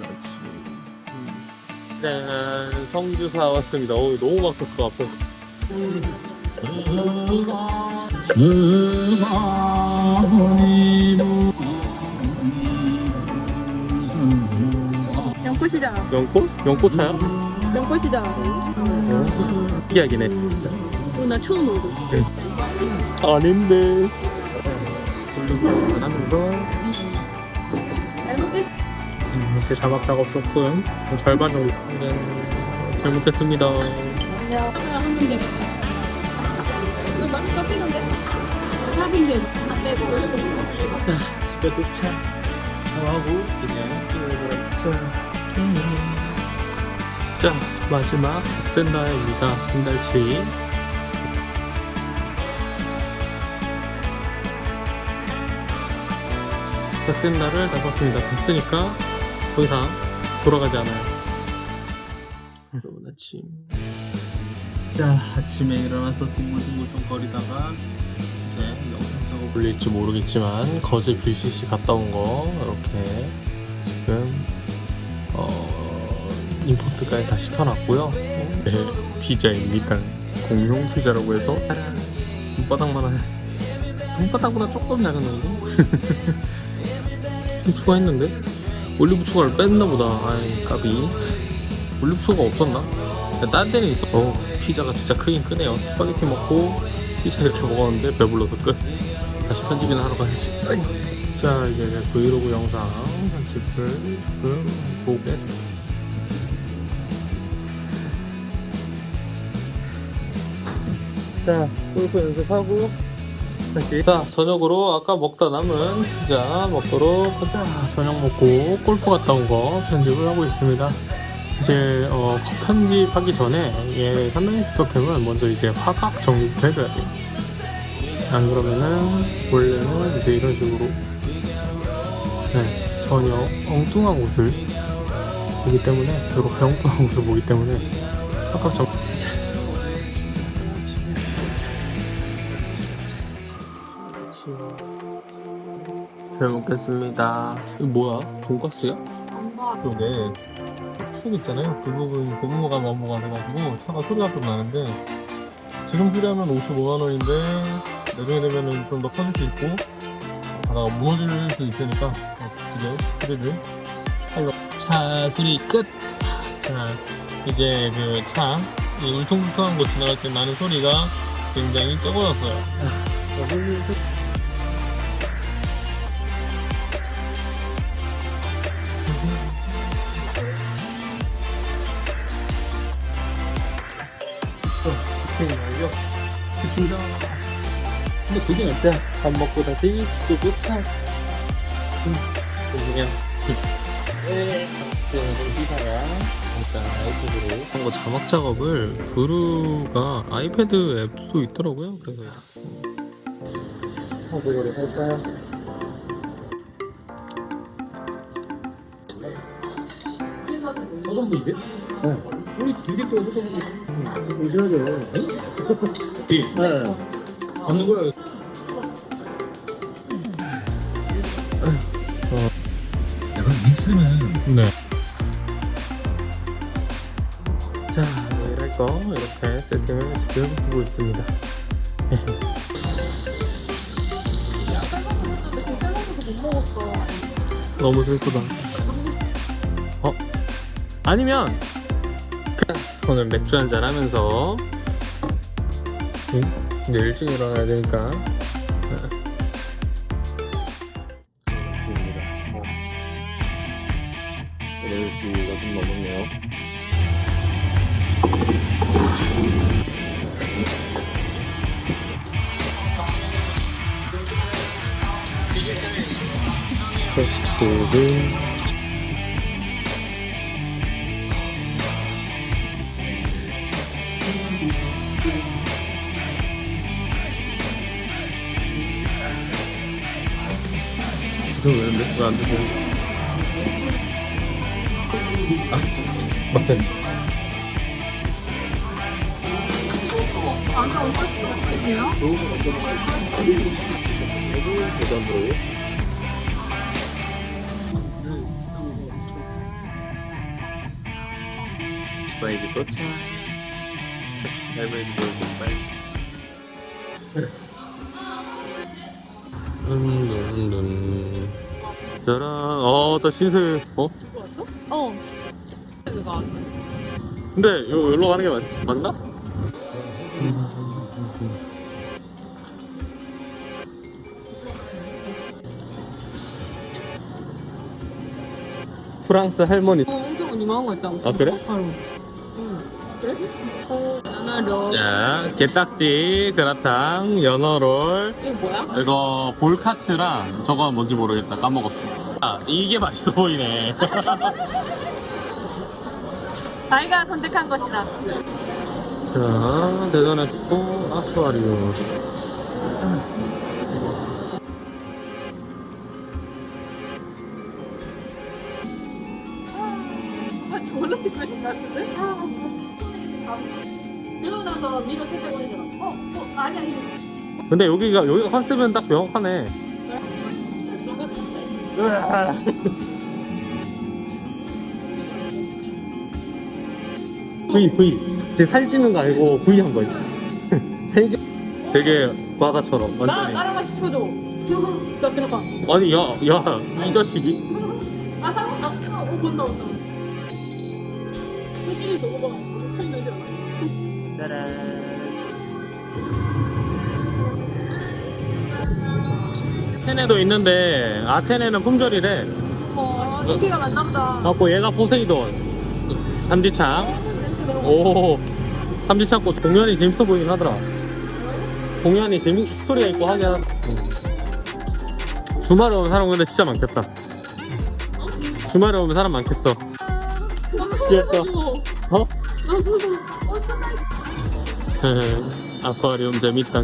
아침. 음. 짠, 성주사 왔습니다. 어우, 너무 막혔어, 앞에. 연꽃이다. 연꽃? 연꽃차야? 연꽃이다. 어, 특이하긴 해. 어, 나 처음 오고. 아닌데. 음, 이렇게 자막 작업 조금 절반 정도 네, 잘못했습니다. 집에 도착. 하고 그냥. 자 마지막 삭센다입니다. 한 달치. 삭센다를 다 썼습니다. 됐으니까 더 이상 돌아가지 않아요. 여러분 아침. 자 아침에 일어나서 둥글둥글 좀 거리다가 이제 영상 작업 올릴지 모르겠지만 거제 뷰시시 갔다 온 거 이렇게 지금 어 임포트까지 다 시켜놨고요. 네 피자입니다. 공룡 피자라고 해서 손바닥만 한 손바닥보다 조금 작은 정도? 좀 추가했는데 올리브 추가를 뺐나 보다. 아이 까비. 올리브 추가 없었나? 딴 데는 있어. 어, 피자가 진짜 크긴 크네요. 스파게티 먹고 피자 이렇게 먹었는데 배불러서 끝. 다시 편집이나 하러 가야지. 아이. 자, 이제 내 브이로그 영상 편집을 조금 보겠습니다. 자, 골프 연습하고 다시. 자, 저녁으로 아까 먹다 남은 피자 먹도록 하자. 저녁 먹고 골프 갔다 온 거 편집을 하고 있습니다. 이제 어, 컷 편집하기 전에 얘 산다이스토캠은 먼저 이제 화각 정리부터 해줘야 돼요. 안 그러면은 원래는 이제 이런 식으로 네, 전혀 엉뚱한 옷을 보기 때문에 이렇게 엉뚱한 옷을 보기 때문에 화각 정 잘 먹겠습니다. 이거 뭐야? 돈가스야? 그러게 축 있잖아요 그 부분 고무가 넘어가 돼가지고 차가 소리가 좀 나는데 지금 수리하면 55만 원인데 나중에 되면은 좀 더 커질 수 있고 가다가 무너질 수 있으니까 이제 수리를 하려 차 수리 끝! 자 이제 그 차 이 울퉁불퉁한 곳 지나갈 때 나는 소리가 굉장히 적어졌어요 됐습니다. 근데 그게 낫다 밥 먹고 다시 또 도착 음, 그냥. 네. 일단 아이패드로. 한거 자막 작업을 브루가 아이패드 앱도 있더라고요. 그래서. 하고를 할까요? 서정분인데? 네. 우리 두개 또 서정분 조심하죠 네. 받는 거야. 어. 약간 있으면 네. 자, 거 이렇게 세팅을 지금 하고 있습니다. 너무 슬프다. 어? 아니면 오늘 맥주 한잔 하면서 응? 이제 일찍 일어나야 되니까. 뭐 8시가 좀 넘었네요. 코스를 저 왜는데? 왜안 드세요? 아, 맞아요. 대전으로 오빠에게 도착 할머니 집으로 빨리 룬룬룬 짜란 어또 신세 어? 왔어? 어. 그거 근데 요, 여기로 가는 게 맞, 맞나? 프랑스 할머니 어, 엄청 유명한 거 있다고. 아, 그래? 바로. 연어로. 자 게딱지 그라탕 연어롤 이거 뭐야? 이거 볼카츠랑 저거 뭔지 모르겠다 까먹었어 아 이게 맛있어 보이네 자기가 선택한 것이다. 자 대전의 또 아쿠아리움 아, 저걸로 찍고 있는 것 같은데? 이러고 나서 미로 살짝 올리잖아. 어, 어, 아니, 아니. 근데 여기가 여기가 컨셉은 딱 명확하네. V V 지금 사진 찍는 거 아니고 V 한 거야 사진 찍 되게 과가처럼 나, 완전히 나랑 같이 찍어줘. 자, 들어봐. 아니 야야 이 자식이 아, 사람 나 찍어. 어, 본다, 본다. 표정이 너무 봐. 짜란 아테네도 있는데 아테네는 품절이래. 어, 인기가 많나 보다. 갖고 얘가 포세이돈. 삼지창. 오 삼지창 꽃. 공연이 재밌어 보이긴 하더라. 공연이 재밌 스토리가 있고 하긴 주말에 오면 사람 근데 진짜 많겠다. 주말에 오면 사람 많겠어. 귀엽다. 어? 어, 수다. 아쿠아리움 재밌다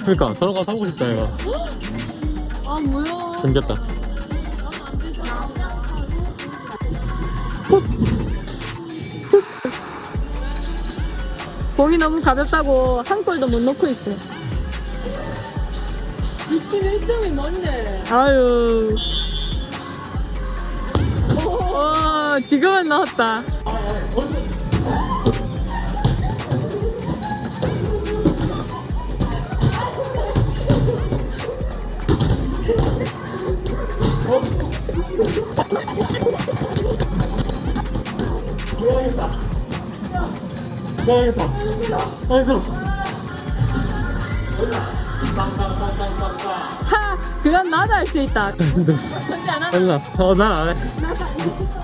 그러니까 저런 거 사고 싶다 얘가 아, 뭐야. 생겼다. 공이 너무 가볍다고 한 골도 못 넣고 있어. 21점이 뭔데? 아유. 오, 지금은 넣었다. 나야겠다 아이고 하! 그건 나도 할 수 있다. 않아? 아니야 어난 안 해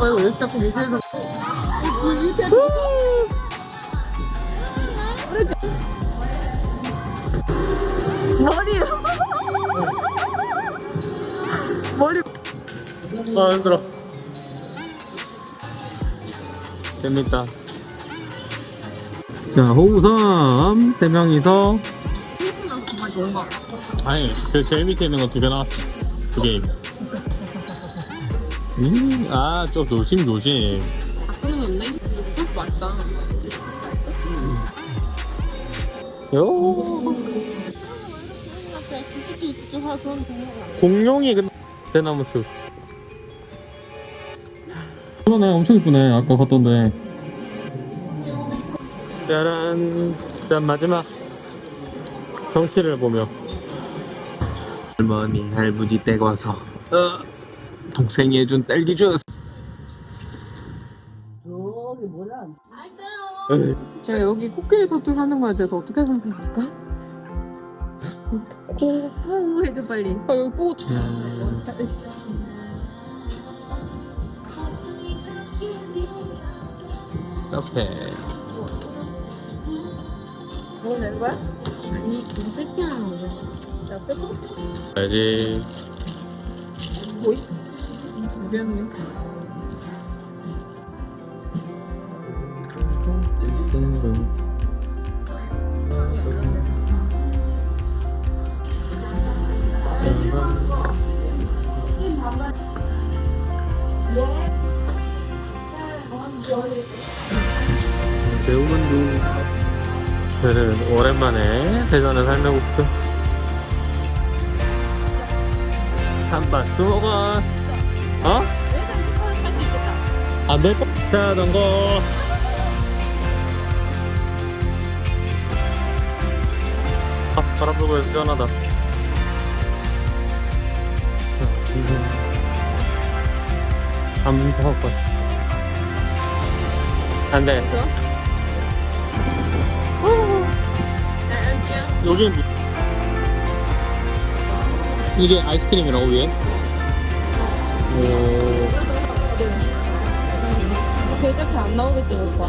아이고 여기 자꾸 밑에서. 머리. 머리. 아 힘들어. 재밌다. 자 호우섬 세 명이서. 아니 그 제일 밑에 있는 거 두 개 나왔어. 두 게임 음 아 좀 조심 조심. 바꾸는 건데? 맛있다. 요 그런 동료가. 공룡이 근데 대나무 숲. 그러네 엄청 이쁘네 아까 봤던데. 짜란. 짠 마지막. 경치를 보며. 할머니 할부지 댁 와서. 어, 동생이 해준 딸기 주스 에이, 제가 여기 코끼리 터툴 하는 거에 대해서 어떻게 생각합니까? 코뿌 해줘 빨리. 아 여기 뿌. 카페 뭐낼 거야? 아니 이거 세팅하는 거야. 자 세팅. 가야지 뭐이? 매운만두 저는 오랜만에 대전에 살면국수 한바 수먹 어 어? 왜안될 거? 자전거. 아, 바람 불고 해서 시원하다. 감사합니다. 안 돼. 그래서? 안녕. 여기는 뭐- 이게 아이스크림이라고 위에? 오, 계좌표 안 나오겠지, 오빠.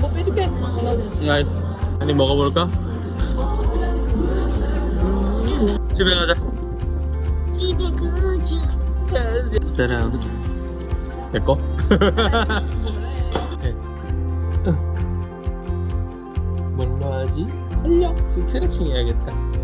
뭐 빼줄게. 야, 아니 먹어볼까? 집에 가자. 집에 가자. 짜란. 내 거? 네. 뭘로 하지? 활력 스트레칭 해야겠다.